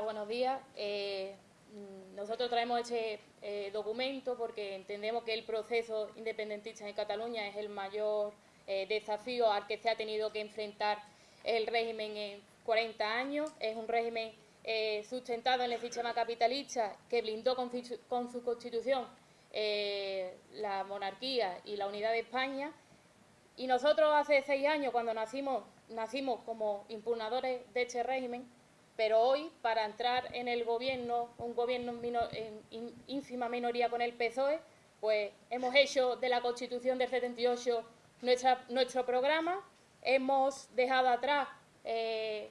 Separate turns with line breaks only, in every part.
Buenos días. Eh, nosotros traemos este eh, documento porque entendemos que el proceso independentista en Cataluña es el mayor eh, desafío al que se ha tenido que enfrentar el régimen en 40 años. Es un régimen sustentado en el sistema capitalista que blindó con, con su constitución la monarquía y la unidad de España. Y nosotros hace seis años, cuando nacimos, nacimos como impugnadores de este régimen, pero hoy, para entrar en el gobierno, un gobierno en ínfima minoría con el PSOE, pues hemos hecho de la Constitución del 78 nuestra, nuestro programa, hemos dejado atrás eh,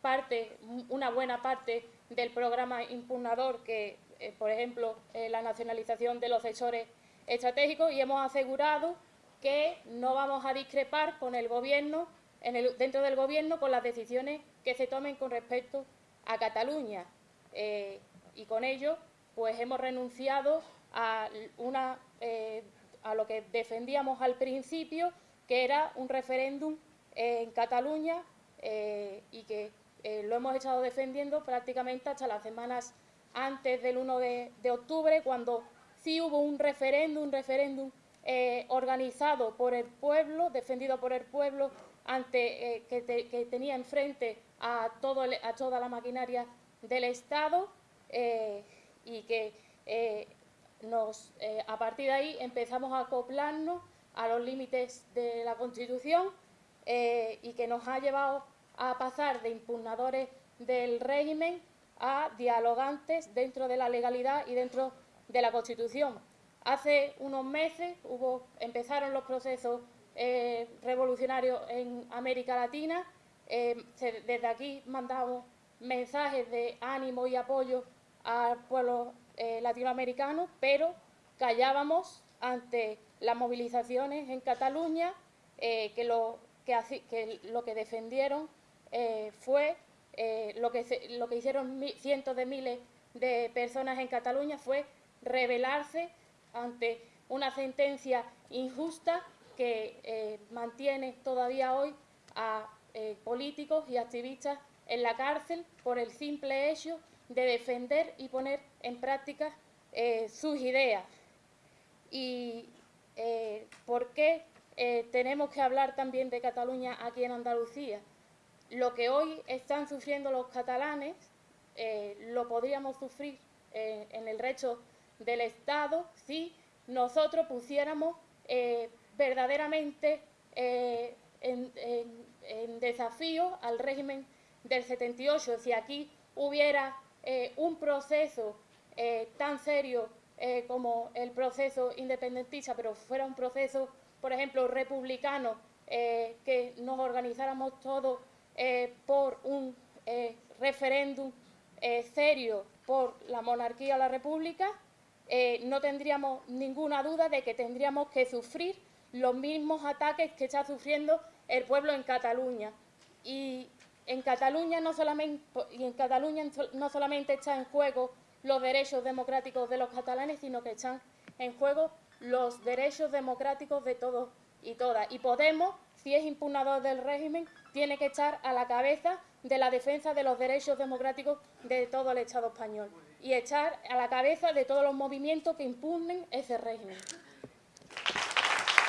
parte, una buena parte del programa impugnador, que, eh, por ejemplo, la nacionalización de los sectores estratégicos, y hemos asegurado que no vamos a discrepar con el Gobierno dentro del Gobierno con las decisiones que se tomen con respecto a Cataluña. Eh, y con ello, pues hemos renunciado a, una, eh, a lo que defendíamos al principio, que era un referéndum en Cataluña eh, y que lo hemos estado defendiendo prácticamente hasta las semanas antes del 1 de, de octubre, cuando sí hubo un referéndum, un referéndum organizado por el pueblo, defendido por el pueblo, ante, eh, que, tenía enfrente a, toda la maquinaria del Estado eh, y que eh, a partir de ahí empezamos a acoplarnos a los límites de la Constitución y que nos ha llevado a pasar de impugnadores del régimen a dialogantes dentro de la legalidad y dentro de la Constitución. Hace unos meses empezaron los procesos eh, revolucionarios en América Latina. Eh, desde aquí mandamos mensajes de ánimo y apoyo al pueblo eh, latinoamericano, pero callábamos ante las movilizaciones en Cataluña, que, lo, que, lo que defendieron fue, lo, que lo que hicieron cientos de miles de personas en Cataluña fue rebelarse ante una sentencia injusta que eh, mantiene todavía hoy a eh, políticos y activistas en la cárcel por el simple hecho de defender y poner en práctica eh, sus ideas. ¿Y por qué tenemos que hablar también de Cataluña aquí en Andalucía? Lo que hoy están sufriendo los catalanes lo podríamos sufrir en el resto del Estado si nosotros pusiéramos verdaderamente eh, en, desafío al régimen del 78. Si aquí hubiera eh, un proceso eh, tan serio como el proceso independentista, pero fuera un proceso, por ejemplo, republicano, que nos organizáramos todos por un referéndum serio por la monarquía o la república, no tendríamos ninguna duda de que tendríamos que sufrir los mismos ataques que está sufriendo el pueblo en Cataluña. Y en Cataluña no solamente, y en Cataluña no solamente están en juego los derechos democráticos de los catalanes, sino que están en juego los derechos democráticos de todos y todas. Y Podemos, si es impugnador del régimen, tiene que estar a la cabeza de la defensa de los derechos democráticos de todo el Estado español y estar a la cabeza de todos los movimientos que impugnen ese régimen.